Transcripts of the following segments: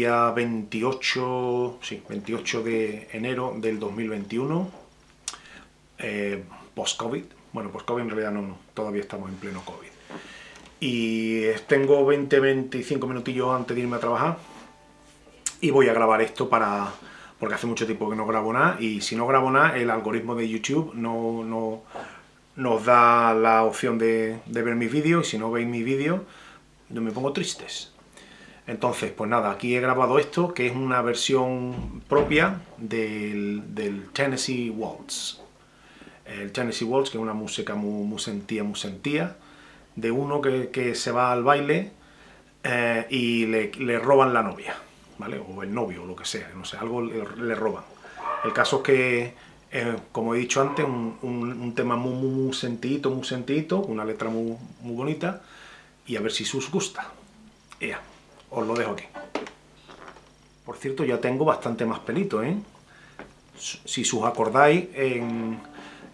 día 28, sí, 28 de enero del 2021, eh, post-COVID, bueno, post-COVID en realidad no, todavía estamos en pleno COVID. Y tengo 20-25 minutillos antes de irme a trabajar y voy a grabar esto para, porque hace mucho tiempo que no grabo nada y si no grabo nada el algoritmo de YouTube no, no nos da la opción de, ver mis vídeos y si no veis mis vídeos yo me pongo tristes. Entonces, pues nada, aquí he grabado esto, que es una versión propia del, Tennessee Waltz. El Tennessee Waltz, que es una música muy, muy sentía, muy sentía, de uno que, se va al baile eh, y le, roban la novia, ¿vale? O el novio, o lo que sea, no sé, algo le, roban. El caso es que eh, como he dicho antes, un, tema muy, muy, muy sentidito, una letra muy, muy bonita, y a ver si os gusta. Ya, os lo dejo aquí. Por cierto, ya tengo bastante más pelito, ¿eh? Si os acordáis, en,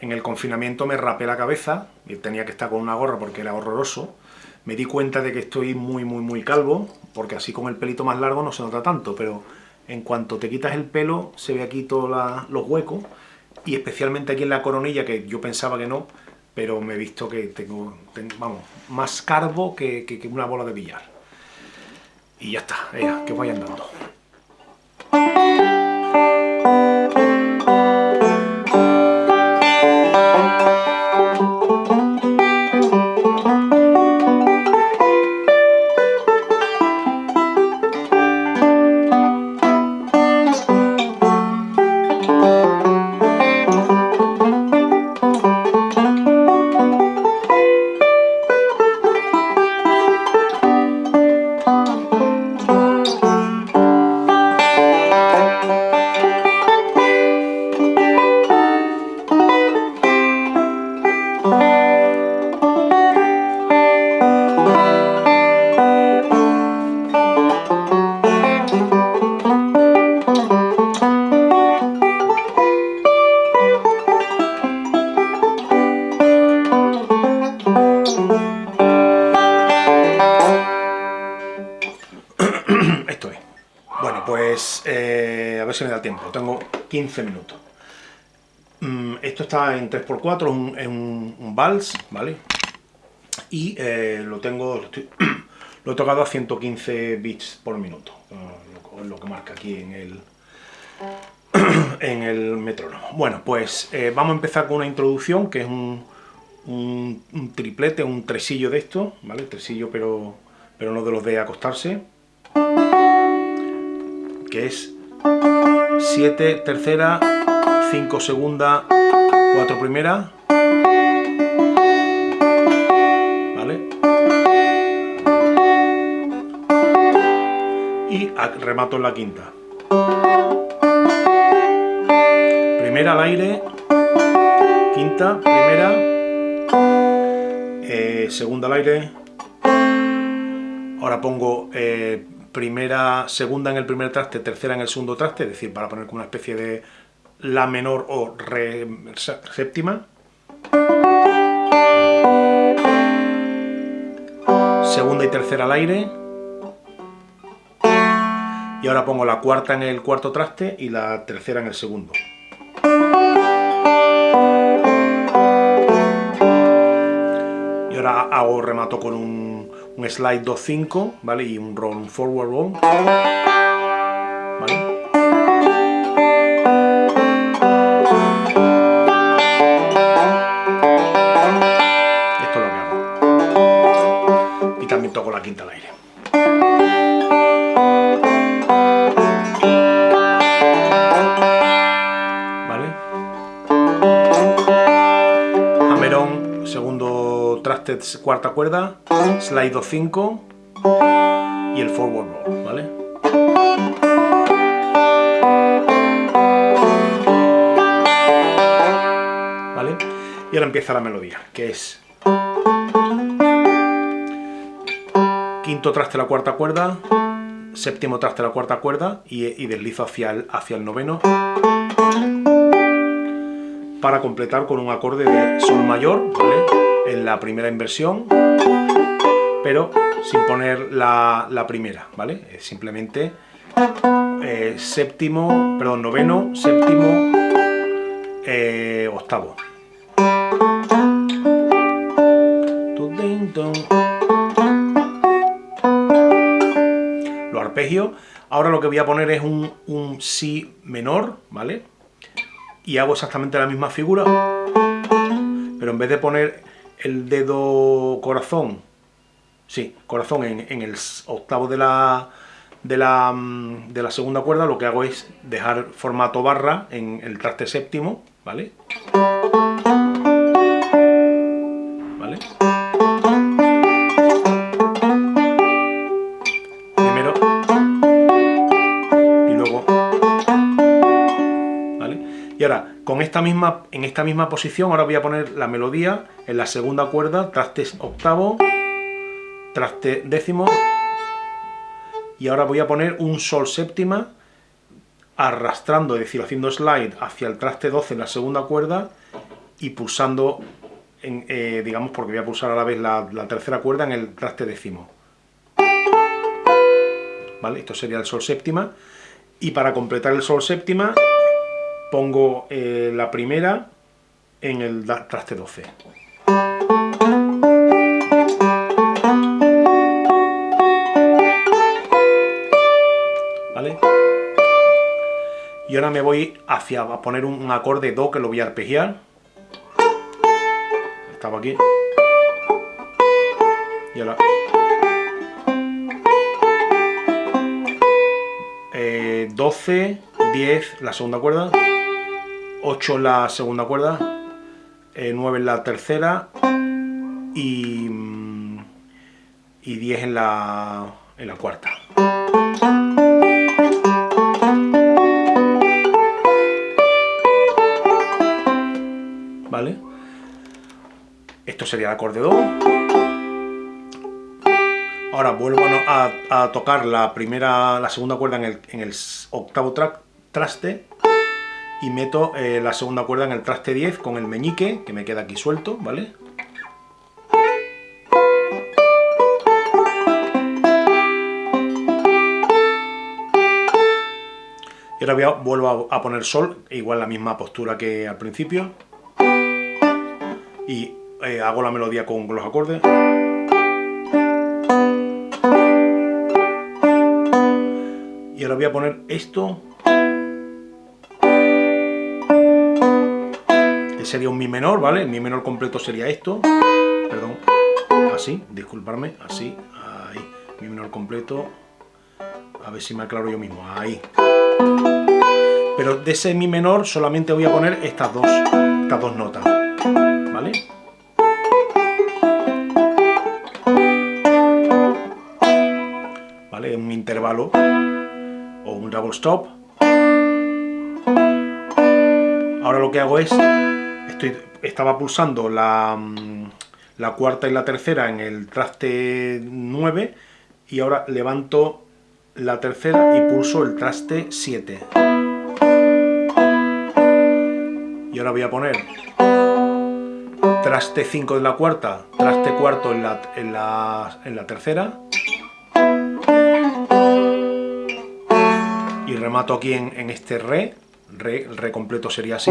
el confinamiento me rapé la cabeza, y tenía que estar con una gorra porque era horroroso, me di cuenta de que estoy muy, muy, muy calvo, porque así con el pelito más largo no se nota tanto, pero en cuanto te quitas el pelo, se ve aquí todos los huecos, y especialmente aquí en la coronilla, que yo pensaba que no, pero me he visto que tengo, vamos, más carbo que, que, una bola de billar. Y ya está, que vayan dando. Pues eh, a ver si me da tiempo, tengo 15 minutos. Mm, esto está en 3x4, es un, vals, ¿vale? Y eh, lo tengo, lo, he tocado a 115 bits por minuto, lo, lo que marca aquí en el, en el metrónomo. Bueno, pues eh, vamos a empezar con una introducción, que es un, un, triplete, un tresillo de esto, ¿vale? Tresillo pero, pero no de los de acostarse que es 7 tercera, 5 segunda, 4 primera, ¿vale? Y remato en la quinta. Primera al aire, quinta, primera, eh, segunda al aire, ahora pongo eh, primera, segunda en el primer traste, tercera en el segundo traste, es decir, para poner como una especie de la menor o re séptima. Segunda y tercera al aire. Y ahora pongo la cuarta en el cuarto traste y la tercera en el segundo. Y ahora hago remato con un un slide 2.5, ¿vale? Y un roll, un forward roll, ¿vale? Segundo traste, cuarta cuerda, slide 2-5 y el forward roll, ¿vale? ¿Vale? Y ahora empieza la melodía, que es quinto traste la cuarta cuerda, séptimo traste la cuarta cuerda y, deslizo hacia el, hacia el noveno para completar con un acorde de sol mayor, ¿vale? En la primera inversión pero sin poner la, primera, ¿vale? simplemente eh, séptimo, perdón, noveno, séptimo, eh, octavo. Lo arpegio. Ahora lo que voy a poner es un, un si menor, ¿vale? Y hago exactamente la misma figura, pero en vez de poner el dedo corazón, sí, corazón en, el octavo de la, de la, mm, de la segunda cuerda, lo que hago es dejar formato barra en el traste séptimo, ¿vale? ¿Vale? Y ahora, con esta misma, en esta misma posición, ahora voy a poner la melodía en la segunda cuerda, traste octavo, traste décimo, y ahora voy a poner un sol séptima arrastrando, es decir, haciendo slide hacia el traste 12 en la segunda cuerda y pulsando, en, eh, digamos, porque voy a pulsar a la vez la, tercera cuerda en el traste décimo. ¿Vale? Esto sería el sol séptima. Y para completar el sol séptima, pongo eh, la primera en el traste 12. Y ahora me voy hacia a poner un, acorde Do que lo voy a arpegiar. Estaba aquí. Y ahora... 12, 10 la segunda cuerda, 8 la segunda cuerda, 9 en la tercera y, y 10 en la, en la cuarta. ¿vale? Esto sería el acorde Do. Ahora vuelvo a, tocar la primera, la segunda cuerda en el, octavo traste y meto eh, la segunda cuerda en el traste 10 con el meñique, que me queda aquí suelto, ¿vale? Y ahora vuelvo a poner sol, igual la misma postura que al principio y eh, hago la melodía con los acordes. Y ahora voy a poner esto, sería un mi menor, ¿vale? El mi menor completo sería esto, perdón, así, disculparme, así, ahí, mi menor completo, a ver si me aclaro yo mismo, ahí. Pero de ese mi menor solamente voy a poner estas dos, estas dos notas. ¿vale? ¿Vale? Un intervalo o un double stop. Ahora lo que hago es, estaba pulsando la, mm, la cuarta y la tercera en el traste 9 y ahora levanto la tercera y pulso el traste 7. Y ahora voy a poner traste 5 en la cuarta, traste cuarto en la, en la, tercera. Y remato aquí en, este re, re, el re completo sería así,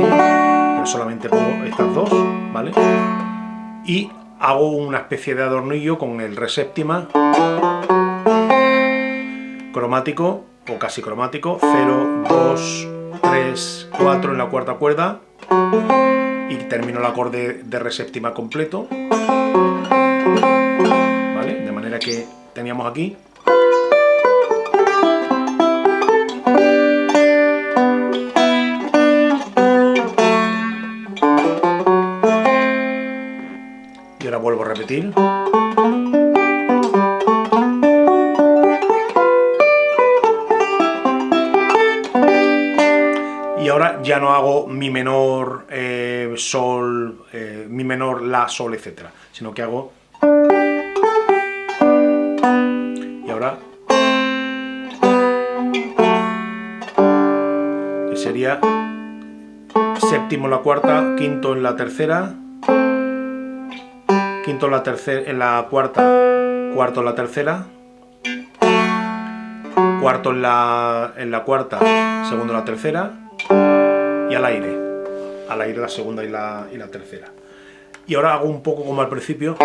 solamente pongo estas dos, ¿vale? Y hago una especie de adornillo con el re séptima, cromático, o casi cromático, 0, 2, 3, 4 en la cuarta cuerda, y termino el acorde de re séptima completo. ¿Vale? De manera que teníamos aquí. Repetir. y ahora ya no hago mi menor, eh, sol, eh, mi menor, la, sol, etcétera, sino que hago... Y ahora... Que sería séptimo en la cuarta, quinto en la tercera, quinto en la tercera, en la cuarta, cuarto en la tercera, cuarto en la, en la cuarta, segundo en la tercera, y al aire, al aire la segunda y la, y la tercera. Y ahora hago un poco como al principio.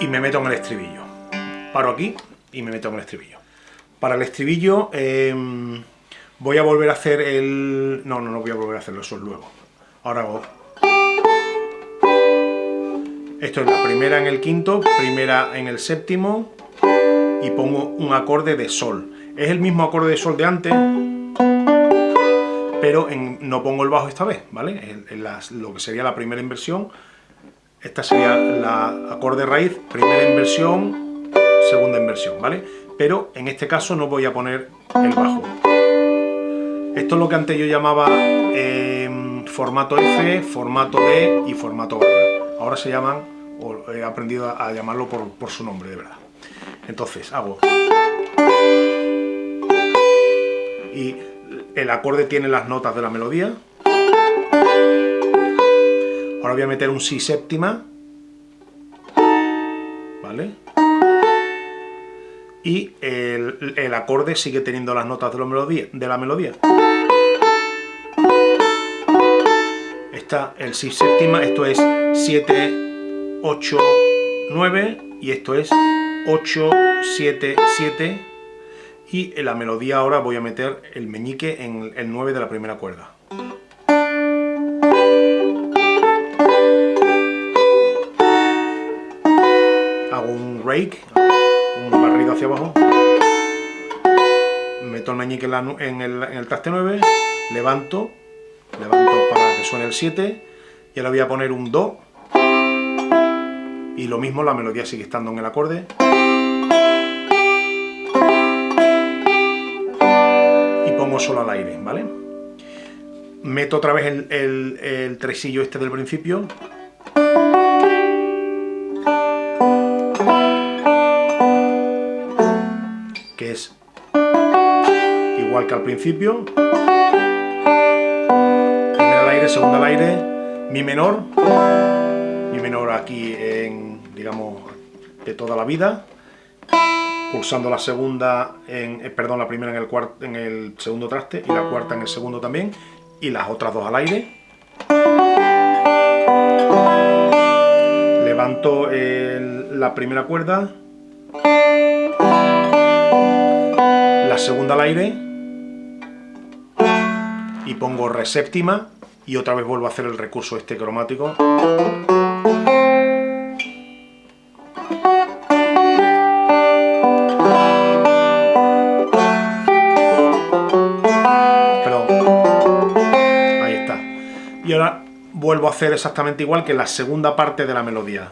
Y me meto en el estribillo. Paro aquí y me meto en el estribillo. Para el estribillo em, voy a volver a hacer el... No, no, no voy a volver a hacerlo, eso es luego. Ahora hago... Esto es la primera en el quinto, primera en el séptimo y pongo un acorde de sol. Es el mismo acorde de sol de antes, pero no pongo el bajo esta vez, ¿vale? Lo que sería la primera inversión, esta sería la acorde raíz, primera inversión, segunda inversión, ¿vale? Pero en este caso no voy a poner el bajo. Esto es lo que antes yo llamaba em, formato F, formato D y formato barra. Ahora se llaman, o he aprendido a llamarlo por, por su nombre, de verdad. Entonces, hago... Y el acorde tiene las notas de la melodía. Ahora voy a meter un si séptima. ¿Vale? Y el, acorde sigue teniendo las notas de la melodía. Está el si séptima, esto es 7, 8, 9 y esto es 8, 7, 7 y la melodía ahora voy a meter el meñique en el 9 de la primera cuerda. Hago un rake, abajo, meto el meñique en, el, en traste 9, levanto, levanto para que suene el 7 y ahora voy a poner un Do y lo mismo la melodía sigue estando en el acorde. solo al aire, ¿vale? Meto otra vez el, tresillo este del principio. Que al principio. Primera al aire, segunda al aire, mi menor. Mi menor aquí en, digamos, de toda la vida pulsando la segunda, en, eh, perdón, la primera en el, cuarto, en el segundo traste y la cuarta en el segundo también, y las otras dos al aire. Levanto la primera cuerda, la segunda al aire, y pongo re séptima, y otra vez vuelvo a hacer el recurso este cromático. vuelvo a hacer exactamente igual que la segunda parte de la melodía.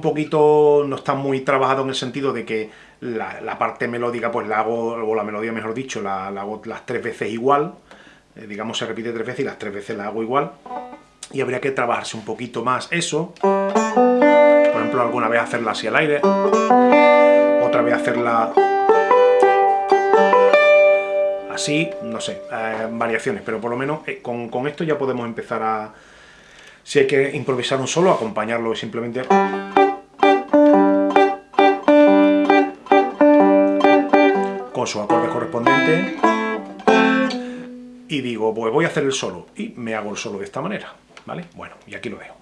Poquito, no está muy trabajado en el sentido de que la, parte melódica, pues la hago, o la melodía mejor dicho, la hago las tres veces igual, eh, digamos se repite tres veces y las tres veces la hago igual. Y habría que trabajarse un poquito más eso. Por ejemplo alguna vez hacerla así al aire. Otra vez hacerla así, no sé, eh, variaciones. Pero por lo menos eh, con, con esto ya podemos empezar a si hay que improvisar un solo, acompañarlo simplemente su acorde correspondiente y digo, pues voy a hacer el solo, y me hago el solo de esta manera, ¿vale? Bueno, y aquí lo dejo.